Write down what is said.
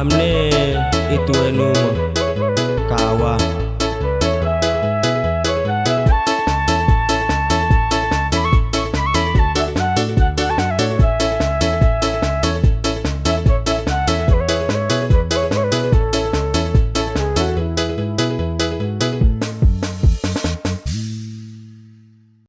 bidu amne itu enuma